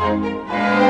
Música